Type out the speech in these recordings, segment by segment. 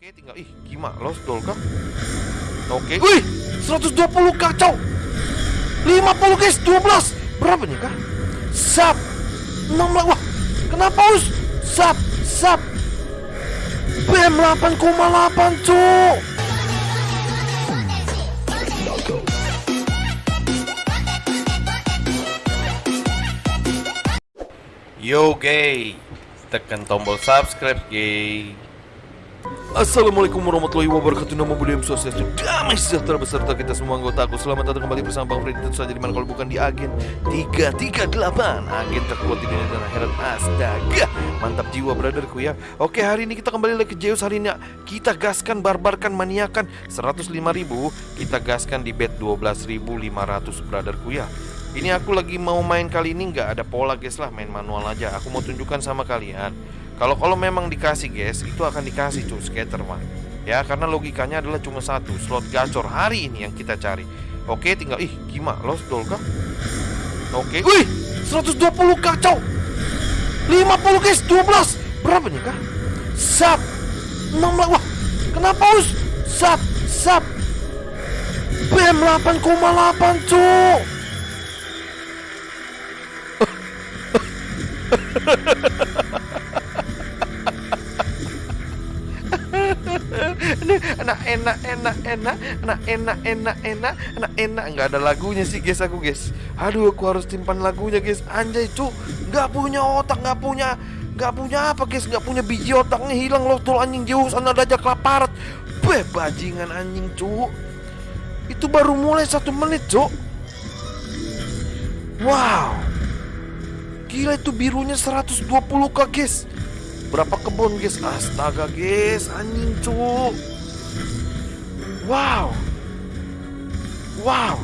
Oke tinggal ih gimana doll kah? Oke, wih 120 kacau 50 guys 12 berapa nih kah? Sap 16 wah kenapa us? Sap sap BM 8,8 cuk Yo gay Tekan tombol subscribe gay Assalamualaikum warahmatullahi wabarakatuh. Nama budaya sosial damai sejahtera beserta kita semua anggota aku. Selamat datang kembali bersama Bang Freddy. Tentu saja di mana kalau bukan di Agen 338 Agen terkuat di dunia dan akhirat Astaga. Mantap jiwa brotherku ya. Oke hari ini kita kembali lagi. Ke Zeus Hari ini kita gaskan barbarkan maniakan 105 ribu. Kita gaskan di bet 12.500 brotherku ya. Ini aku lagi mau main kali ini. Nggak ada pola guys lah. Main manual aja. Aku mau tunjukkan sama kalian Kalau kalau memang dikasih guys itu akan dikasih cuy skater mah Ya karena logikanya adalah cuma satu slot gacor hari ini yang kita cari. Oke tinggal ih gimana? Lost doll kah? Oke wih 120 kacau. 50 guys 12 Berapa nih kah? Sap. 16 wah kenapa us? Sap sap. BM 8,8 cuk enak enak enak enak enak enak enak enak enak enak. Nggak ada lagunya sih guys aku guys aduh aku harus simpan lagunya guys anjay cu nggak punya otak nggak punya nggak punya apa guys nggak punya biji otaknya hilang loh tuh anjing jauh sana aja kelaparan beh bajingan anjing cu itu baru mulai satu menit cu wow. Gila itu birunya 120 k guys Berapa kebun guys? Astaga guys. Anjing cu Wow. Wow.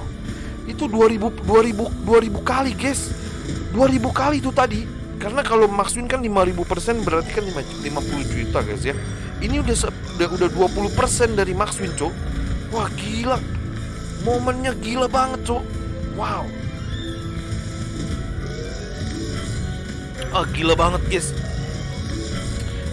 Itu 2000 2000 2000 kali guys. 2000 kali itu tadi. Karena kalau maksudin kan 5000% berarti kan 50 juta guys ya. Ini udah udah, udah 20% dari Maxwin cok Wah gila. Momennya gila banget cok Wow. Ah gila banget guys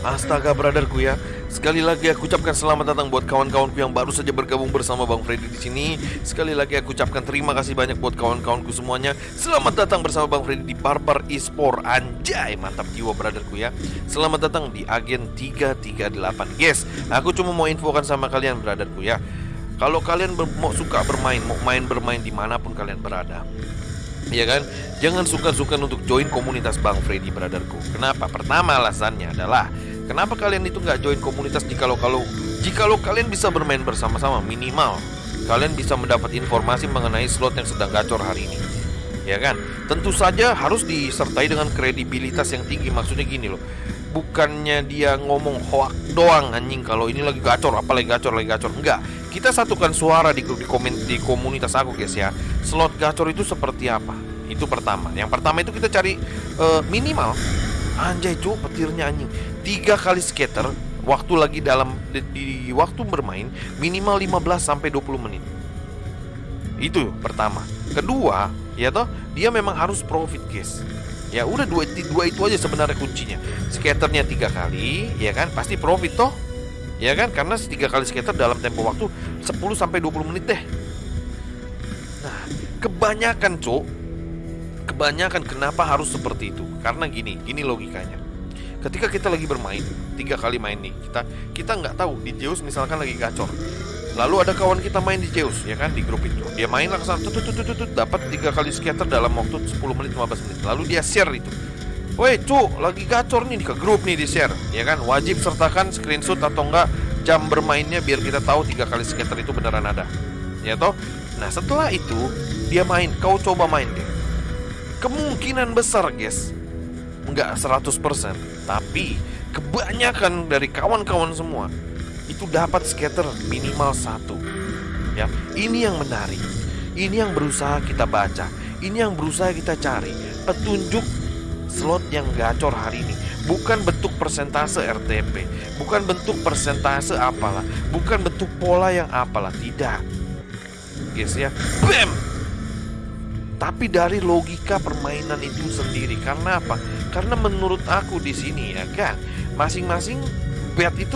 Astaga brotherku ya Sekali lagi aku ucapkan selamat datang buat kawan-kawanku yang baru saja bergabung bersama Bang Freddy di sini. Sekali lagi aku ucapkan terima kasih banyak buat kawan-kawanku semuanya. Selamat datang bersama Bang Freddy di Barbar Esport. Anjay, mantap jiwa brotherku ya. Selamat datang di Agen 338. Guys, aku cuma mau infokan sama kalian brotherku ya. Kalau kalian mau suka bermain, mau main bermain di mana pun kalian berada, ya kan? Jangan suka-suka untuk join komunitas Bang Freddy brotherku. Kenapa? Pertama alasannya adalah kenapa kalian itu nggak join komunitas jikalau kalau jikalau kalian bisa bermain bersama-sama minimal kalian bisa mendapat informasi mengenai slot yang sedang gacor hari ini. Ya kan? Tentu saja harus disertai dengan kredibilitas yang tinggi. Maksudnya gini loh. Bukannya dia ngomong hoak doang anjing kalau ini lagi gacor, apalagi gacor, lagi gacor. Enggak. Kita satukan suara di grup di, komen, di komunitas aku guys ya. Slot gacor itu seperti apa? Itu pertama. Yang pertama itu kita cari uh, minimal anjay cu petirnya anjing. Tiga kali skater waktu lagi dalam di, di waktu bermain minimal 15 sampai 20 menit. Itu pertama. Kedua, ya toh, dia memang harus profit, guys. Ya udah dua, dua itu aja sebenarnya kuncinya. Skaternya tiga kali, ya kan, pasti profit toh. Ya kan, karena tiga kali skater dalam tempo waktu 10 sampai 20 menit deh. Nah, kebanyakan, Cuk, kebanyakan kenapa harus seperti itu? Karena gini, gini logikanya. Ketika kita lagi bermain, tiga kali main nih, kita kita nggak tahu di Zeus misalkan lagi gacor. Lalu ada kawan kita main di Zeus, ya kan di grup itu. Dia main lah ke sana, tut, tut, tut, tut, dapat tiga kali scatter dalam waktu 10 menit 15 menit. Lalu dia share itu. Woi, cu, lagi gacor nih ke grup nih di share, ya kan? Wajib sertakan screenshot atau enggak jam bermainnya biar kita tahu tiga kali scatter itu beneran ada. Ya toh? Nah, setelah itu dia main, kau coba main deh. Kemungkinan besar, guys, nggak 100%, tapi kebanyakan dari kawan-kawan semua itu dapat scatter minimal satu. Ya, ini yang menarik. Ini yang berusaha kita baca. Ini yang berusaha kita cari petunjuk slot yang gacor hari ini. Bukan bentuk persentase RTP, bukan bentuk persentase apalah, bukan bentuk pola yang apalah, tidak. Guys ya, bam. Tapi dari logika permainan itu sendiri. Karena apa? Karena menurut aku di sini ya kan, masing-masing bet itu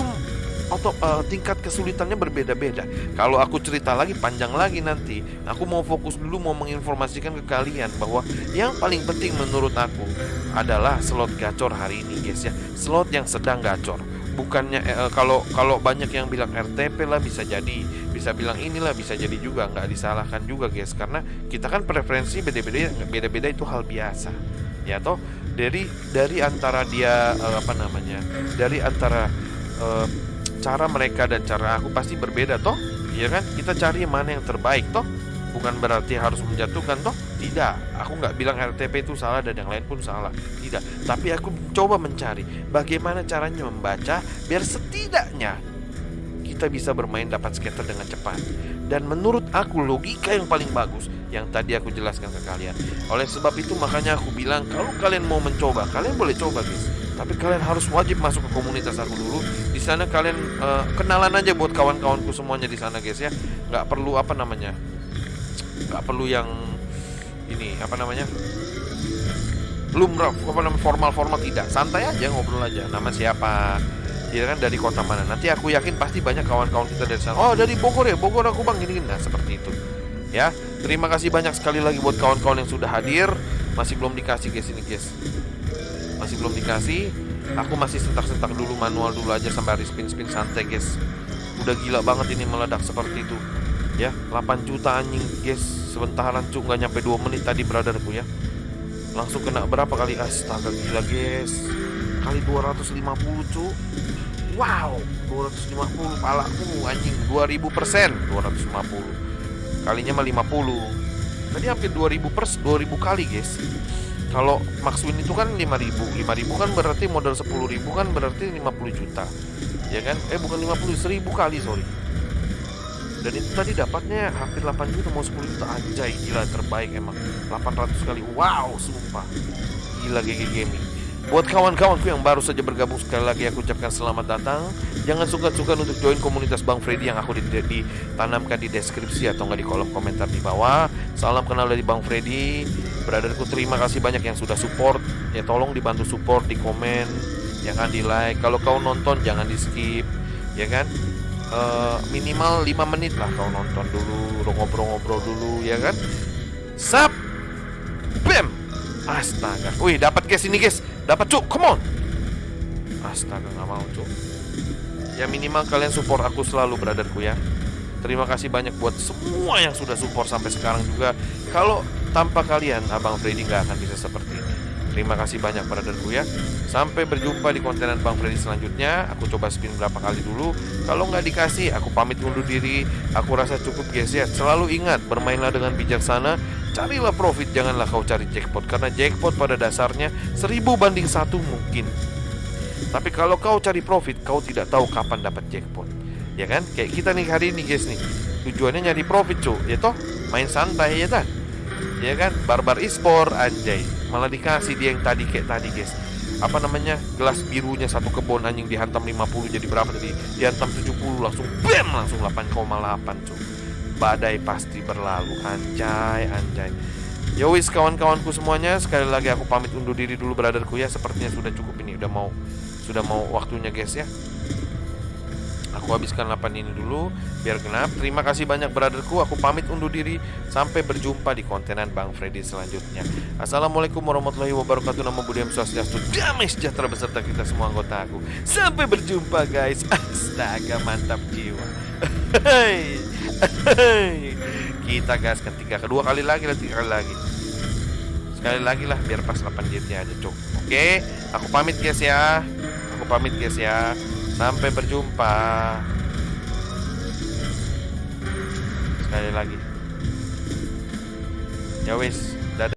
atau uh, tingkat kesulitannya berbeda-beda. Kalau aku cerita lagi panjang lagi nanti. Aku mau fokus dulu mau menginformasikan ke kalian bahwa yang paling penting menurut aku adalah slot gacor hari ini guys ya. Slot yang sedang gacor bukannya eh, kalau kalau banyak yang bilang RTP lah bisa jadi bisa bilang inilah bisa jadi juga nggak disalahkan juga guys. Karena kita kan preferensi beda-beda beda-beda itu hal biasa. Ya toh dari dari antara dia eh, apa namanya dari antara eh, cara mereka dan cara aku pasti berbeda toh. Ya kan? Kita cari mana yang terbaik toh. Bukan berarti harus menjatuhkan toh. Tidak. Aku nggak bilang RTP itu salah dan yang lain pun salah. Tidak. Tapi aku coba mencari bagaimana caranya membaca biar setidaknya kita bisa bermain dapat skater dengan cepat. Dan menurut aku logika yang paling bagus yang tadi aku jelaskan ke kalian. Oleh sebab itu makanya aku bilang kalau kalian mau mencoba kalian boleh coba guys. Tapi kalian harus wajib masuk ke komunitas aku dulu. Di sana kalian uh, kenalan aja buat kawan-kawanku semuanya di sana guys ya. Nggak perlu apa namanya nggak perlu yang ini apa namanya lumrah apa namanya formal formal tidak. Santai aja ngobrol aja. Nama siapa ya kan dari kota mana. Nanti aku yakin pasti banyak kawan-kawan kita dari sana. Oh dari Bogor ya? Bogor aku bang. Gini, gini. Nah seperti itu. Ya terima kasih banyak sekali lagi buat kawan-kawan yang sudah hadir. Masih belum dikasih guys. Ini guys. Masih belum dikasih. Aku masih sentak-sentak dulu manual dulu aja sampai hari spin-spin santai guys. Udah gila banget ini meledak seperti itu. Ya 8 juta anjing guys. Sebentaran cuk. Nggak nyampe 2 menit tadi brotherku ya. Langsung kena berapa kali? Astaga gila guys. Kali 250 cuk wow 250 palaku anjing. 2000 persen 250 kalinya mah 50 tadi hampir 2000 pers 2000 kali guys. Kalau Maxwin itu kan 5000 5000 kan berarti modal 10000 kan berarti 50 juta. Ya kan? Eh bukan 50 1000 kali sorry. Dan itu tadi dapatnya hampir 8 juta mau 10 juta. Anjay gila terbaik emang. 800 kali. Wow sumpah. Gila GG Gaming Buat kawan-kawanku yang baru saja bergabung sekali lagi aku ucapkan selamat datang. Jangan suka-suka untuk join komunitas Bang Freddy yang aku ditanamkan di deskripsi atau enggak di kolom komentar di bawah. Salam kenal dari Bang Freddy. Brotherku terima kasih banyak yang sudah support. Ya tolong dibantu support di komen, jangan di like. Kalau kau nonton jangan di skip, ya kan? uh, minimal 5 menit lah kau nonton dulu ngobrol-ngobrol dulu ya kan sap bam astaga. Wih dapat guys ini guys. Dapat cuk. Come on. Astaga nggak mau cuk. Ya minimal kalian support aku selalu brotherku ya. Terima kasih banyak buat semua yang sudah support sampai sekarang juga. Kalau tanpa kalian abang Freddy nggak akan bisa seperti terima kasih banyak brotherku ya. Sampai berjumpa di kontenan Bang Freddy selanjutnya. Aku coba spin berapa kali dulu. Kalau nggak dikasih aku pamit undur diri. Aku rasa cukup guys ya. Selalu ingat bermainlah dengan bijaksana. Carilah profit janganlah kau cari jackpot. Karena jackpot pada dasarnya Seribu banding satu mungkin. Tapi kalau kau cari profit Kau tidak tahu kapan dapat jackpot. Ya kan? Kayak kita nih hari ini guys nih. Tujuannya nyari profit cuy Ya toh? Main santai ya kan Ya kan? Barbar e-sport anjay Malah dikasih dia yang tadi kayak tadi guys. Apa namanya? Gelas birunya satu kebun anjing dihantam 50 jadi berapa tadi? Dihantam 70 langsung bam! Langsung 8,8 cuy badai pasti berlalu. Anjay anjay. Yowis kawan-kawanku semuanya sekali lagi aku pamit undur diri dulu brotherku ya. Sepertinya sudah cukup ini udah mau sudah mau waktunya guys ya Aku habiskan 8 ini dulu biar genap. Terima kasih banyak brotherku. Aku pamit undur diri. Sampai berjumpa di kontenan Bang Freddy selanjutnya. Assalamualaikum warahmatullahi wabarakatuh. Nama Budaya Swastiastu. Damai sejahtera beserta kita semua anggota aku. Sampai berjumpa guys. Astaga mantap jiwa. kita gas ketiga kedua kali lagi dan tiga kali lagi. Sekali lagi lah biar pas 8 jetnya aja cuk. Oke, aku pamit guys ya. Aku pamit guys ya. Sampai berjumpa. Sekali lagi. Ya wis.